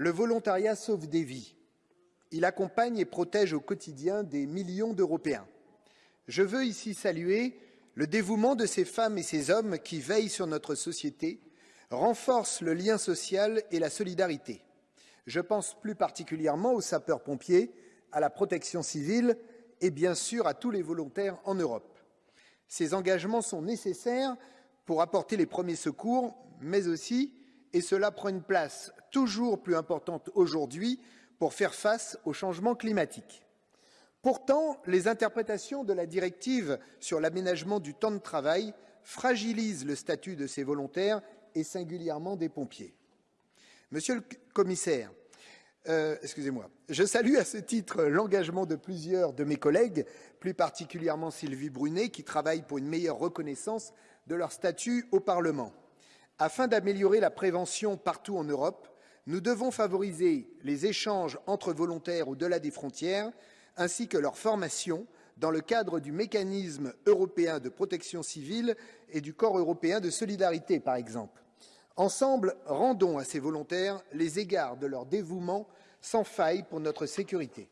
Le volontariat sauve des vies. Il accompagne et protège au quotidien des millions d'Européens. Je veux ici saluer le dévouement de ces femmes et ces hommes qui veillent sur notre société, renforcent le lien social et la solidarité. Je pense plus particulièrement aux sapeurs-pompiers, à la protection civile et bien sûr à tous les volontaires en Europe. Ces engagements sont nécessaires pour apporter les premiers secours, mais aussi, et cela prend une place toujours plus importante aujourd'hui, pour faire face au changement climatique. Pourtant, les interprétations de la directive sur l'aménagement du temps de travail fragilisent le statut de ces volontaires et singulièrement des pompiers. Monsieur le commissaire, euh, excusez-moi, je salue à ce titre l'engagement de plusieurs de mes collègues, plus particulièrement Sylvie Brunet, qui travaille pour une meilleure reconnaissance de leur statut au Parlement. Afin d'améliorer la prévention partout en Europe, nous devons favoriser les échanges entre volontaires au-delà des frontières, ainsi que leur formation dans le cadre du mécanisme européen de protection civile et du corps européen de solidarité, par exemple. Ensemble, rendons à ces volontaires les égards de leur dévouement sans faille pour notre sécurité.